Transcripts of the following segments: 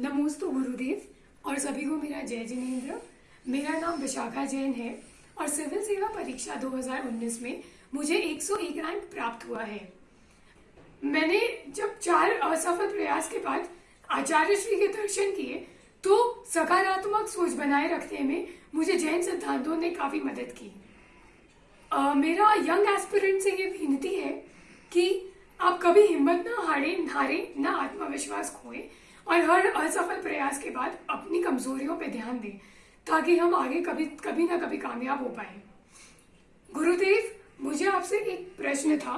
नमोस्तु गुरुदेव और सभी को मेरा जय जिनेन्द्र। मेरा नाम विशाखा जैन है और सिविल सेवा परीक्षा 2019 में मुझे 101 रैंक प्राप्त हुआ है। मैंने जब चार असफल प्रयास के बाद आचार्य श्री के दर्शन किए तो सकारात्मक सोच बनाए रखने में मुझे जैन सिद्धांतों ने काफ़ी मदद की। अ, मेरा यंग एस्पिरेंट से ये विनती है कि आप कभी हिम्मत ना हारे हारे ना आत्मविश्वास खोए और हर असफल प्रयास के बाद अपनी कमजोरियों पे ध्यान दें, ताकि हम आगे कभी कभी ना कभी कामयाब हो पाए। गुरुदेव, मुझे आपसे एक प्रश्न था।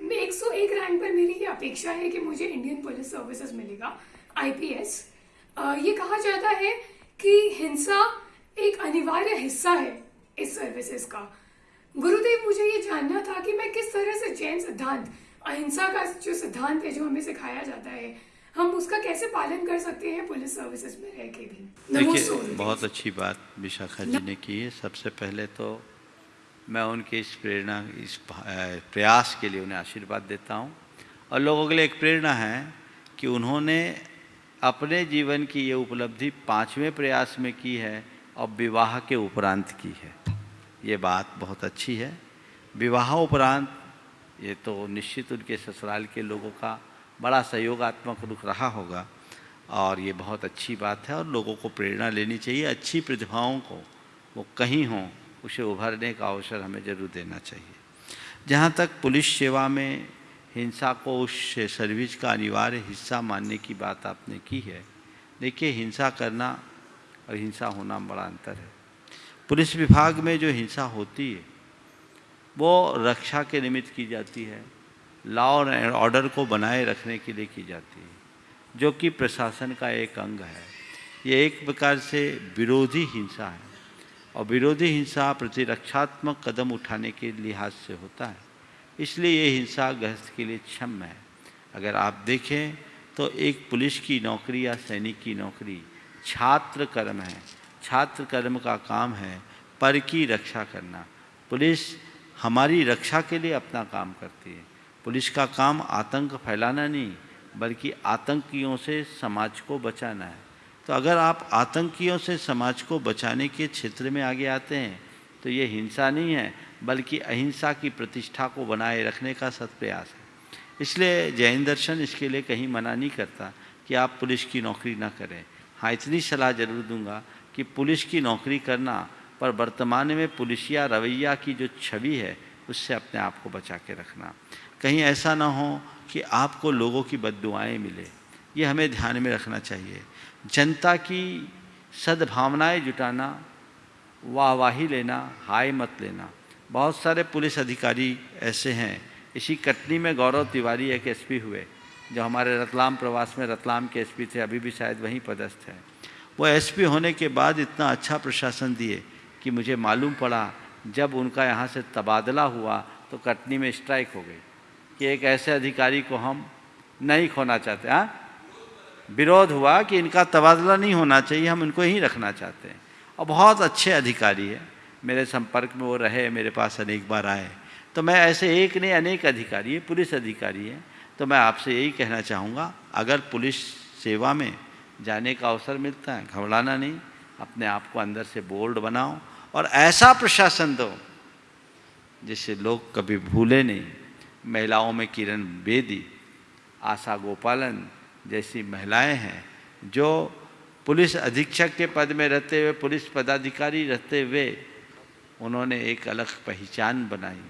मैं 101 रैंक पर मेरी ये अपेक्षा है कि मुझे इंडियन पुलिस सर्विसेज़ मिलेगा, आईपीएस। ये कहा जाता है कि हिंसा एक अनिवार्य हिस्सा है इस सर्विसेज़ का। गुरुदेव, मुझे ये जानना था कि मैं किस तरह से जैन सिद्धांत, अहिंसा का जो सिद्धांत है जो हमें सिखाया जाता है हम उसका कैसे पालन कर सकते हैं पुलिस सर्विसेज़ में रह के भी? देखिए बहुत अच्छी बात विशाखा जी ने की है। सबसे पहले तो मैं उनके इस प्रेरणा इस प्रयास के लिए उन्हें आशीर्वाद देता हूँ और लोगों के लिए एक प्रेरणा है कि उन्होंने अपने जीवन की ये उपलब्धि पाँचवें प्रयास में की है और विवाह के उपरांत की है। ये बात बहुत अच्छी है। विवाह उपरांत ये तो निश्चित उनके ससुराल के लोगों का बड़ा सहयोगात्मक रुख रहा होगा। और ये बहुत अच्छी बात है और लोगों को प्रेरणा लेनी चाहिए, अच्छी प्रतिभाओं को, वो कहीं हों, उसे उभरने का अवसर हमें ज़रूर देना चाहिए। जहाँ तक पुलिस सेवा में हिंसा को उस सर्विस का अनिवार्य हिस्सा मानने की बात आपने की है, देखिए हिंसा करना और हिंसा होना बड़ा अंतर है। पुलिस विभाग में जो हिंसा होती है, वो रक्षा के निमित्त की जाती है लॉ एंड ऑर्डर को बनाए रखने के लिए की जाती है, जो कि प्रशासन का एक अंग है। ये एक प्रकार से विरोधी हिंसा है और विरोधी हिंसा प्रतिरक्षात्मक कदम उठाने के लिहाज से होता है। इसलिए ये हिंसा गृहस्थ के लिए क्षम है। अगर आप देखें तो एक पुलिस की नौकरी या सैनिक की नौकरी छात्र कर्म है। छात्र कर्म का काम है पर की रक्षा करना। पुलिस हमारी रक्षा के लिए अपना काम करती है। पुलिस का काम आतंक फैलाना नहीं, बल्कि आतंकियों से समाज को बचाना है। तो अगर आप आतंकियों से समाज को बचाने के क्षेत्र में आगे आते हैं तो ये हिंसा नहीं है, बल्कि अहिंसा की प्रतिष्ठा को बनाए रखने का सत्प्रयास है। इसलिए जैन दर्शन इसके लिए कहीं मना नहीं करता कि आप पुलिस की नौकरी ना करें। हाँ इतनी सलाह ज़रूर दूँगा कि पुलिस की नौकरी करना, पर वर्तमान में पुलिसिया रवैया की जो छवि है उससे अपने आप को बचा के रखना। कहीं ऐसा ना हो कि आपको लोगों की बददुआएँ मिले। ये हमें ध्यान में रखना चाहिए। जनता की सद्भावनाएँ जुटाना, वाहवाही लेना, हाय मत लेना। बहुत सारे पुलिस अधिकारी ऐसे हैं। इसी कटनी में गौरव तिवारी एक एसपी हुए, जो हमारे रतलाम प्रवास में रतलाम के एसपी थे, अभी भी शायद वहीं पदस्थ हैं। वो एसपी होने के बाद इतना अच्छा प्रशासन दिए कि मुझे मालूम पड़ा जब उनका यहाँ से तबादला हुआ तो कटनी में स्ट्राइक हो गई कि एक ऐसे अधिकारी को हम नहीं खोना चाहते हाँ? विरोध हुआ कि इनका तबादला नहीं होना चाहिए, हम इनको ही रखना चाहते हैं। और बहुत अच्छे अधिकारी है। मेरे संपर्क में वो रहे, मेरे पास अनेक बार आए। तो मैं ऐसे एक नहीं, अनेक अधिकारी है, पुलिस अधिकारी है। तो मैं आपसे यही कहना चाहूँगा, अगर पुलिस सेवा में जाने का अवसर मिलता है, घबराना नहीं, अपने आप को अंदर से बोल्ड बनाओ और ऐसा प्रशासन दो जिससे लोग कभी भूले नहीं। महिलाओं में किरण बेदी, आशा गोपालन जैसी महिलाएँ हैं, जो पुलिस अधीक्षक के पद में रहते हुए, पुलिस पदाधिकारी रहते हुए, उन्होंने एक अलग पहचान बनाई।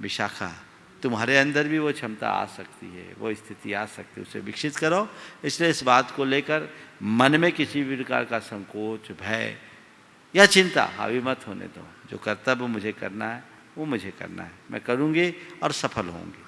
विशाखा, तुम्हारे अंदर भी वो क्षमता आ सकती है, वो स्थिति आ सकती है, उसे विकसित करो। इसलिए इस बात को लेकर मन में किसी भी प्रकार का संकोच, भय या चिंता? हावी मत होने दो। जो कर्तव्य मुझे करना है, वो मुझे करना है। मैं करूँगी और सफल होंगी